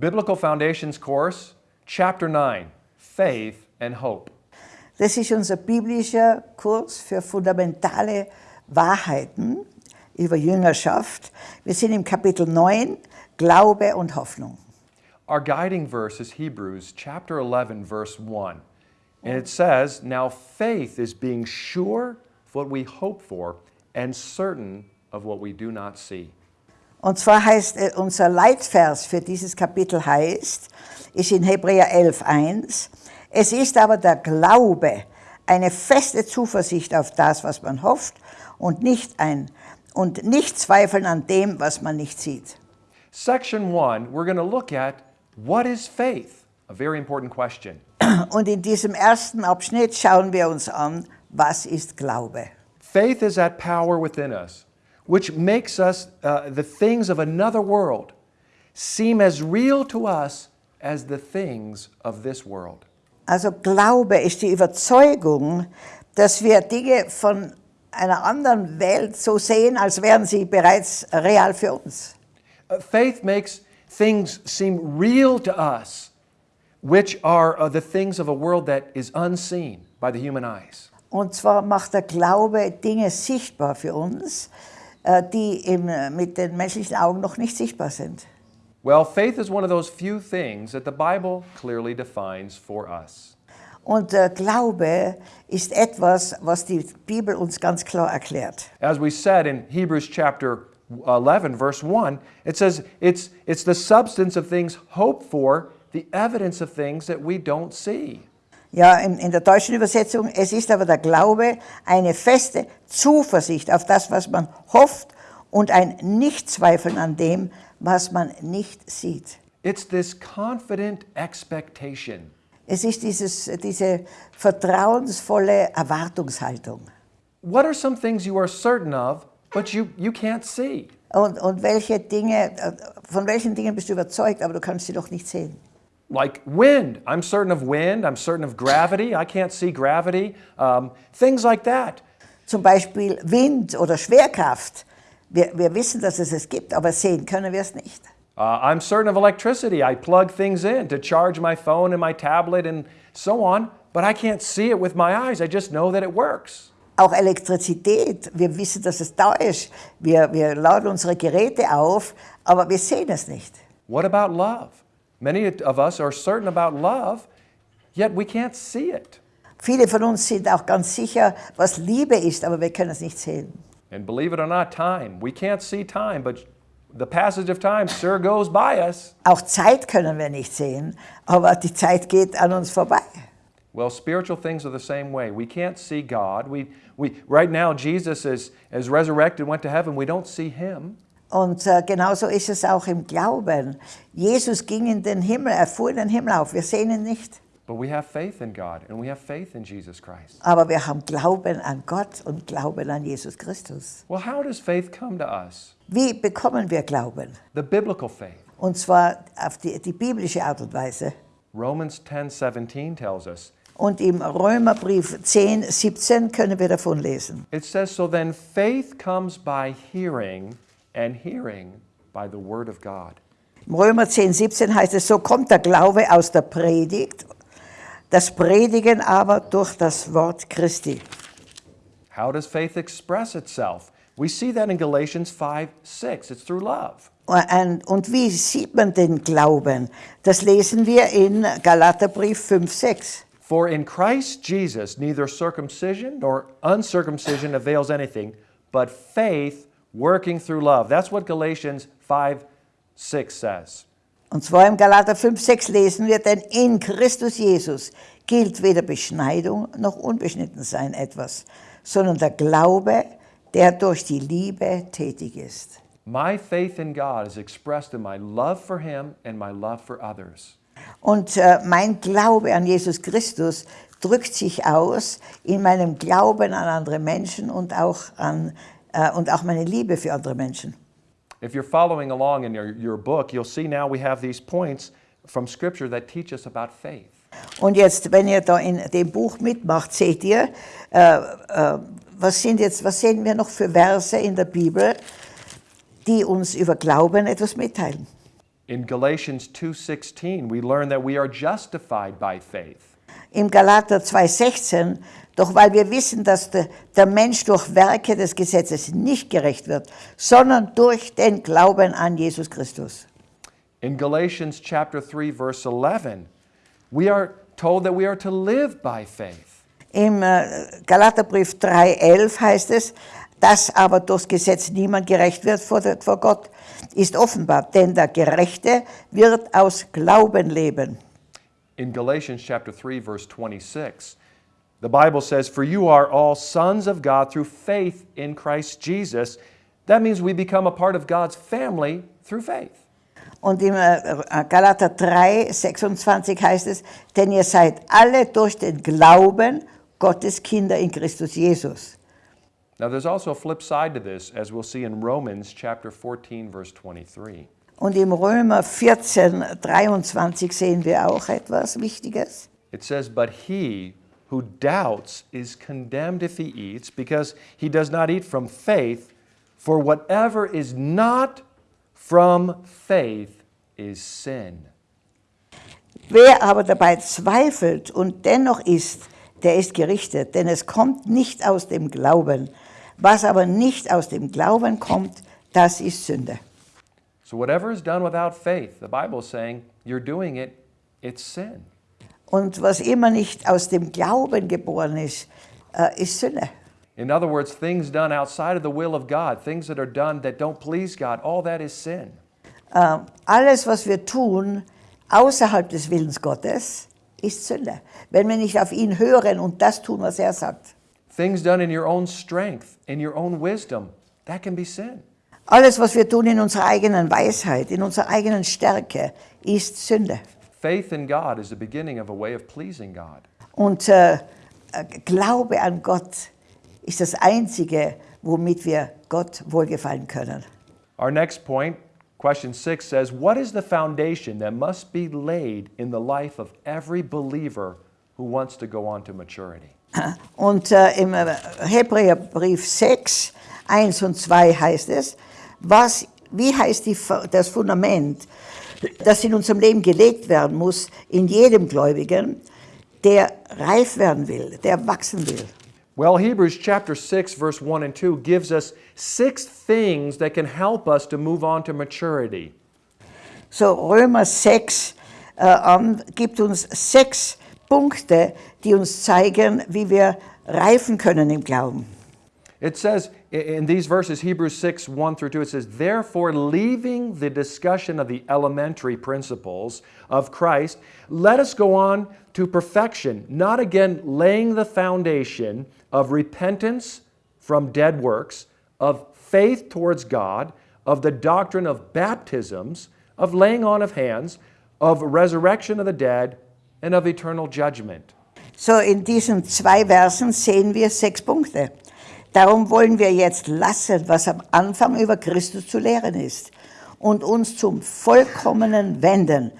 Biblical Foundations Course, Chapter 9 Faith and Hope. Das ist unser biblischer Kurs für fundamentale Wahrheiten über Jüngerschaft. Wir sind im Kapitel 9, Glaube und Hoffnung. Our guiding verse is Hebrews chapter 11, verse 1. And it says, Now faith is being sure of what we hope for and certain of what we do not see. Und zwar heißt äh, unser Leitvers für dieses Kapitel heißt, ist in Hebräer 11, 1, es ist aber der Glaube, eine feste Zuversicht auf das, was man hofft und nicht ein und nicht zweifeln an dem, was man nicht sieht. Section 1, we're going to look at what is faith? A very important question. Und in diesem ersten Abschnitt schauen wir uns an, was ist Glaube? Faith is that power within us which makes us uh, the things of another world seem as real to us as the things of this world. Also Glaube ist die Überzeugung, dass wir Dinge von einer anderen Welt so sehen, als wären sie bereits real für uns. Uh, faith makes things seem real to us, which are uh, the things of a world that is unseen by the human eyes. Und zwar macht der Glaube Dinge sichtbar für uns, Äh, die eben äh, mit den menschlichen Augen noch nicht sichtbar sind. Well, faith is one of those few things that the Bible clearly defines for us. Und der Glaube ist etwas, was die Bibel uns ganz klar erklärt. As we said in Hebrews chapter uh, 11, verse 1, it says it's, it's the substance of things hoped for, the evidence of things that we don't see. Ja, in, in der deutschen Übersetzung, es ist aber der Glaube eine feste Zuversicht auf das, was man hofft und ein Nichtzweifeln an dem, was man nicht sieht. It's this confident expectation. Es ist dieses, diese vertrauensvolle Erwartungshaltung. What are some things you are certain of, but you, you can't see? Und, und welche Dinge, äh, von welchen Dingen bist du überzeugt, aber du kannst sie doch nicht sehen? Like wind. I'm certain of wind. I'm certain of gravity. I can't see gravity. Um, things like that. Zum Beispiel Wind oder Schwerkraft. Wir, wir wissen, dass es es gibt, aber sehen können wir es nicht. Uh, I'm certain of electricity. I plug things in to charge my phone and my tablet and so on, but I can't see it with my eyes. I just know that it works. Auch Elektrizität, wir wissen, dass es da ist. Wir, wir laden unsere Geräte auf, aber wir sehen es nicht. What about love? Many of us are certain about love, yet we can't see it. Viele von uns sind auch ganz sicher, was Liebe ist, aber wir können es nicht sehen. And believe it or not, time. We can't see time, but the passage of time sure goes by us. Auch Zeit können wir nicht sehen, aber die Zeit geht an uns vorbei. Well, spiritual things are the same way. We can't see God. We, we, right now, Jesus is, is resurrected, went to heaven. We don't see him. Und äh, genauso ist es auch im Glauben. Jesus ging in den Himmel, er fuhr in den Himmel auf, wir sehen ihn nicht. But we have faith in God and we have faith in Jesus Christ. Aber wir haben Glauben an Gott und Glauben an Jesus Christus. Well, how does faith come to us? Wie bekommen wir Glauben? The biblical faith. Und zwar auf die, die biblische Art und Weise. Romans 10:17 tells us. Und im Römerbrief 10, 17 können wir davon lesen. It says, So then faith comes by hearing, and hearing by the word of God. Im Römer 10, 17 heißt es, so kommt der Glaube aus der Predigt, das Predigen aber durch das Wort Christi. How does faith express itself? We see that in Galatians 5 6. It's through love. Und, und wie sieht man den Glauben? Das lesen wir in Galaterbrief 5, 6. For in Christ Jesus neither circumcision nor uncircumcision avails anything, but faith working through love. That's what Galatians 5 6 says. Und zwar im Galater 5, 6 lesen wir, denn in Christus Jesus gilt weder Beschneidung noch Unbeschnittensein etwas, sondern der Glaube, der durch die Liebe tätig ist. My faith in God is expressed in my love for Him and my love for others. Und äh, mein Glaube an Jesus Christus drückt sich aus in meinem Glauben an andere Menschen und auch, an, äh, und auch meine Liebe für andere Menschen. If you're following along in your, your book, you'll see now we have these points from Scripture that teach us about faith. Und jetzt, wenn ihr da in dem Buch mitmacht, seht ihr, äh, äh, was, sind jetzt, was sehen wir noch für Verse in der Bibel, die uns über Glauben etwas mitteilen. In Galatians 2:16, we learn that we are justified by faith. Im Galater 2,16, doch weil wir wissen, dass der, der Mensch durch Werke des Gesetzes nicht gerecht wird, sondern durch den Glauben an Jesus Christus. In Galatians chapter 3 verse 11, we are told that we are to live by faith. Im äh, Galaterbrief 3,11 heißt es, dass aber durchs Gesetz niemand gerecht wird vor Gott, ist offenbar, denn der Gerechte wird aus Glauben leben. In Galatians chapter 3 verse 26, the Bible says, "For you are all sons of God through faith in Christ Jesus." That means we become a part of God's family through faith. Und im äh, äh Galater 3, 26 heißt es, denn ihr seid alle durch den Glauben Gottes Kinder in Christus Jesus. Now there's also a flip side to this as we'll see in Romans chapter 14 verse 23. Und im Römer 14, 23 sehen wir auch etwas Wichtiges. It says, But he who doubts is condemned if he eats, because he does not eat from faith, for whatever is not from faith is sin. Wer aber dabei zweifelt und dennoch isst, der ist gerichtet, denn es kommt nicht aus dem Glauben. Was aber nicht aus dem Glauben kommt, das ist Sünde. So whatever is done without faith, the Bible is saying, you're doing it, it's sin. Und was immer nicht aus dem Glauben geboren ist, äh, ist Sünde. In other words, things done outside of the will of God, things that are done that don't please God, all that is sin. Äh, alles, was wir tun, außerhalb des Willens Gottes, ist Sünde. Wenn wir nicht auf ihn hören und das tun, was er sagt. Things done in your own strength, in your own wisdom, that can be sin. Alles, was wir tun in unserer eigenen Weisheit, in unserer eigenen Stärke, ist Sünde. Faith in God is the beginning of a way of pleasing God. Und äh, Glaube an Gott ist das Einzige, womit wir Gott wohlgefallen können. Our next point, question six, says, What is the foundation that must be laid in the life of every believer who wants to go on to maturity? Und äh, im äh, Hebräerbrief 6, 1 und 2 heißt es, was, wie heißt die, das Fundament, das in unserem Leben gelegt werden muss, in jedem Gläubigen, der reif werden will, der wachsen will. Well, Hebrews chapter 6, verse 1 and 2 gives us six things that can help us to move on to maturity. So Römer 6 äh, an, gibt uns sechs Punkte, die uns zeigen, wie wir reifen können im Glauben. It says in these verses, Hebrews 6, 1 through 2, it says, Therefore, leaving the discussion of the elementary principles of Christ, let us go on to perfection, not again laying the foundation of repentance from dead works, of faith towards God, of the doctrine of baptisms, of laying on of hands, of resurrection of the dead, and of eternal judgment. So in diesen zwei Versen sehen wir sechs Punkte. Darum wollen wir jetzt lassen, was am Anfang über Christus zu lehren ist und uns zum Vollkommenen wenden.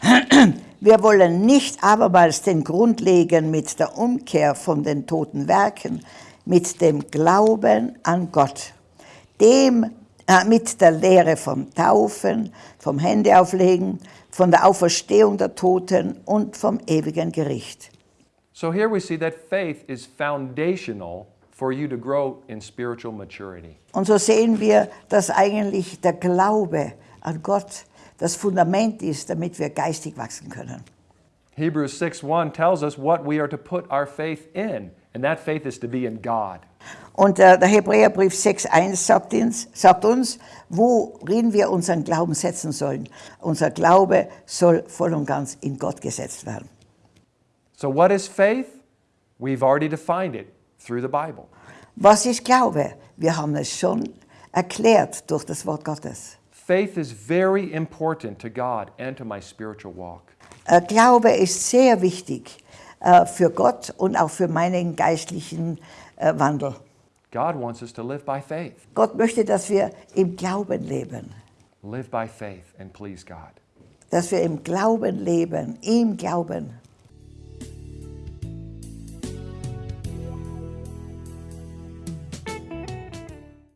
Wir wollen nicht abermals den Grund legen mit der Umkehr von den toten Werken, mit dem Glauben an Gott, dem, äh, mit der Lehre vom Taufen, vom Händeauflegen, von der Auferstehung der Toten und vom ewigen Gericht. So here we see that faith is foundational for you to grow in spiritual maturity. Und so sehen wir, dass eigentlich der Glaube an Gott das Fundament ist, damit wir geistig wachsen können. Hebrews 6:1 tells us what we are to put our faith in, and that faith is to be in God. Und äh, der Hebräerbrief 6,1 sagt uns, sagt uns, worin wir unseren Glauben setzen sollen. Unser Glaube soll voll und ganz in Gott gesetzt werden. So what is faith? We've already defined it through the Bible. Was ist Glaube? Wir haben es schon erklärt durch das Wort Gottes. Faith is very important to God and to my spiritual walk. Äh, Glaube ist sehr wichtig äh, für Gott und auch für meinen geistlichen äh, Wandel. God wants us to live by faith. Gott möchte, dass wir im Glauben leben. Live by faith and please God. dass wir im Glauben leben, im Glauben.